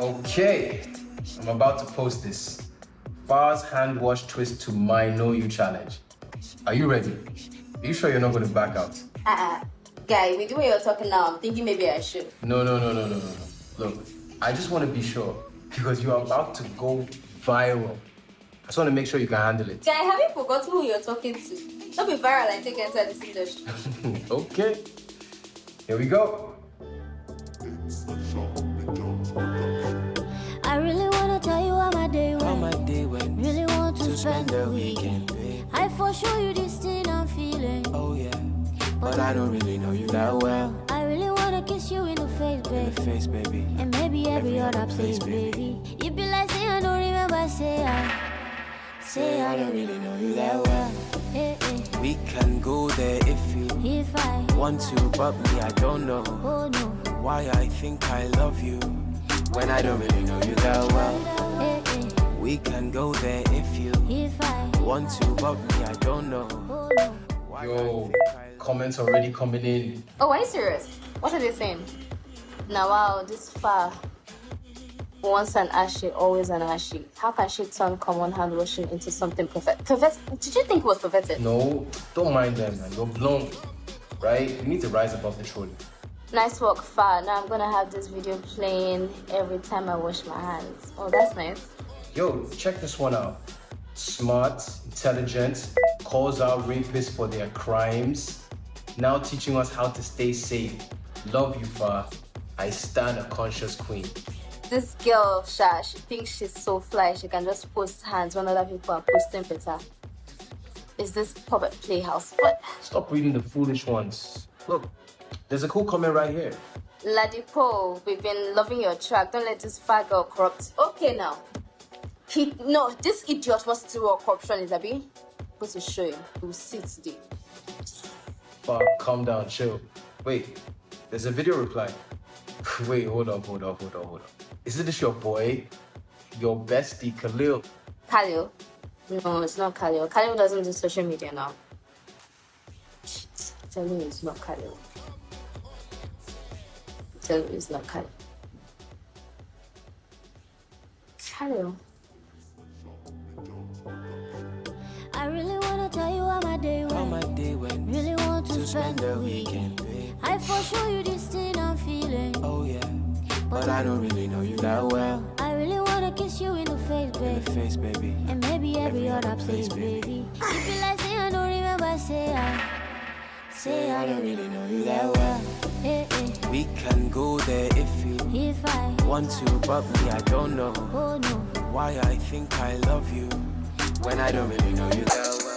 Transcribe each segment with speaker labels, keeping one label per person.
Speaker 1: Okay, I'm about to post this. Far's hand wash twist to my know you challenge. Are you ready? Are you sure you're not going to back out?
Speaker 2: Uh-uh. Guy, with the way you're talking now, I'm thinking maybe I should.
Speaker 1: No, no, no, no, no, no, no. Look, I just want to be sure because you're about to go viral. I just want to make sure you can handle it.
Speaker 2: Guy, have you forgotten who you're talking to? Don't be viral and take enter this industry.
Speaker 1: okay. Here we go.
Speaker 3: Spend, the weekend. I for sure you this thing I'm feeling.
Speaker 4: Oh yeah, but I don't really know you that well.
Speaker 3: I really wanna kiss you in the face,
Speaker 4: In
Speaker 3: baby.
Speaker 4: the face, baby.
Speaker 3: And maybe every,
Speaker 4: Every
Speaker 3: other place,
Speaker 4: place,
Speaker 3: baby. You be like, say I don't remember, say I. Say I don't really know you that well. Eh, eh.
Speaker 4: We can go there if you
Speaker 3: If I,
Speaker 4: want to, but me, I don't know
Speaker 3: oh no.
Speaker 4: why I think I love you when I don't really know you that well.
Speaker 3: Eh, eh.
Speaker 4: We can go there if you want to, but me, I don't know
Speaker 3: oh no.
Speaker 1: Yo,
Speaker 4: I think I love
Speaker 1: comments already coming in.
Speaker 2: Oh, are you serious? What are they saying? Now, wow, this far. Once an ashy, always an ashy. How can she turn common hand washing into something perfect? Pervert? Did you think it was perverted?
Speaker 1: No, don't mind them, man. You're blown, right? You need to rise above the trolling.
Speaker 2: Nice work, far. Now I'm gonna have this video playing every time I wash my hands. Oh, that's nice.
Speaker 1: Yo, check this one out. Smart, intelligent, calls out rapists for their crimes. Now teaching us how to stay safe. Love you, Fa. I stand a conscious queen.
Speaker 2: This girl, Sha, she thinks she's so fly. She can just post hands when other people are posting better. Is this puppet playhouse? What?
Speaker 1: Stop reading the foolish ones. Look, there's a cool comment right here.
Speaker 2: Ladipo, we've been loving your track. Don't let this fat girl corrupt. Okay, now. He no, this idiot wants to what corruption is, Abi. Go to show you. We'll see today.
Speaker 1: Fa, calm down, chill. Wait, there's a video reply. Wait, hold on, hold on, hold on, hold on. Isn't this your boy? Your bestie, Khalil?
Speaker 2: Khalil. No, it's not Khalil. Khalil doesn't do social media now. Shit. Tell me it's not Khalil. Tell me it's not Khalil. Khalil.
Speaker 3: Spend the weekend. I for sure you this thing I'm feeling.
Speaker 4: Oh yeah, but I don't really know you that well.
Speaker 3: I really wanna kiss you in the face,
Speaker 4: In
Speaker 3: baby.
Speaker 4: the face, baby.
Speaker 3: And maybe every,
Speaker 4: Every
Speaker 3: other place,
Speaker 4: baby.
Speaker 3: baby. You be like, say I don't remember, say I. Say I don't really know you that well. Eh, eh.
Speaker 4: We can go there if you
Speaker 3: If I,
Speaker 4: want to, but me, I don't know
Speaker 3: oh no.
Speaker 4: why I think I love you when I don't really know you that well.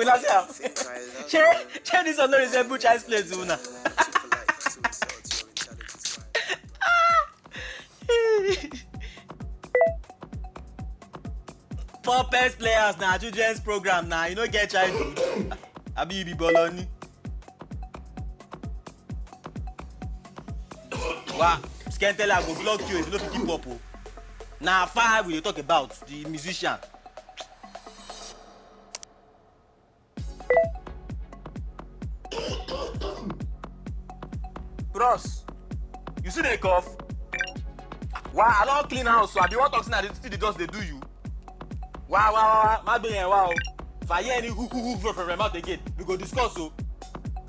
Speaker 5: Yeah, una see am.
Speaker 4: Think I love
Speaker 5: Shey shey dis one no resemble child's play to una. Puppet players na children's program na you no get childhood. Abi you be boloni. Wa skentela go block you if you no fit keep up o. Na far we dey talk about the musician.
Speaker 6: Bros you still dey cough wa i don clean house so abi you wan talk say na the still the dust dey do you wa wa wa má gbé yẹn wá o if i hear any hu hu hu from from my mouth again we go discuss o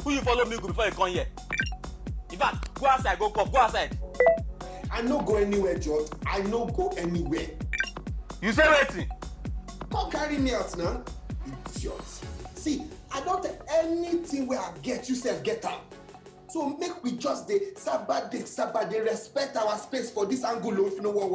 Speaker 6: who you follow me go before you come here in fact go outside go cough go outside
Speaker 7: I no go anywhere, George. I no go anywhere.
Speaker 6: you say wetin
Speaker 7: Come carry me out now. Idiot. See, I don't take anything where I get, you sef get am. So make we just dey saba dey saba dey respect our space for this angle o if you no wan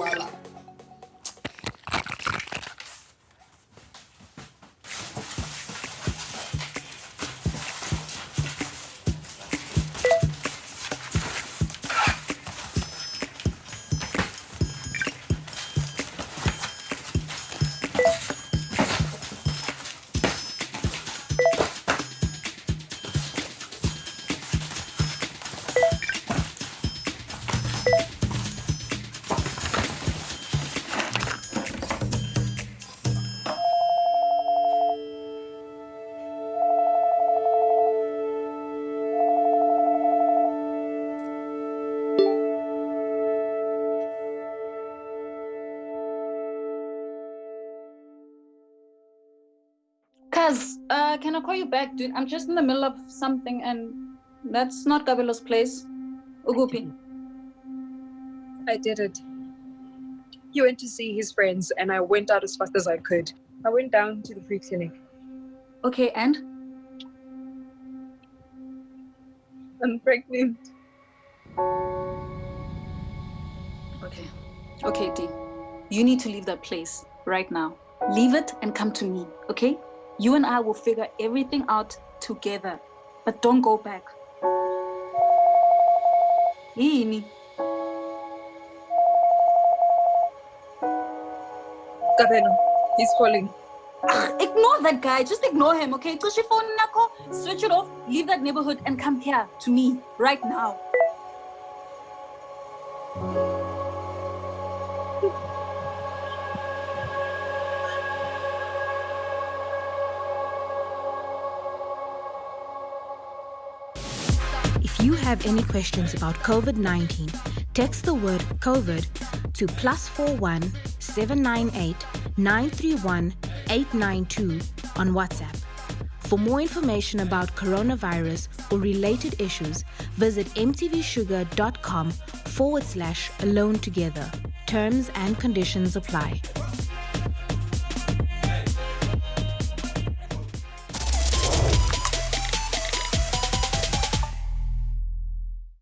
Speaker 7: wahala.
Speaker 8: can I call you back, dude? I'm just in the middle of something and that's not Gabelo's place. Ugupi.
Speaker 9: I did it. He went to see his friends, and I went out as fast as I could. I went down to the free clinic.
Speaker 8: Okay, and?
Speaker 9: I'm pregnant.
Speaker 8: Okay. Okay, D. You need to leave that place right now. Leave it and come to me, okay? You and I will figure everything out together. But don't go back. Yini.
Speaker 9: Gabelo, he's calling.
Speaker 8: Ignore that guy. Just ignore him, okay? Phone nako. Switch it off. Leave that neighborhood and come here to me right now.
Speaker 10: If you have any questions about COVID 19, text the word COVID to plus 41 798 931 892 on WhatsApp. For more information about coronavirus or related issues, visit mtvshuga.com forward slash alone together. Terms and conditions apply.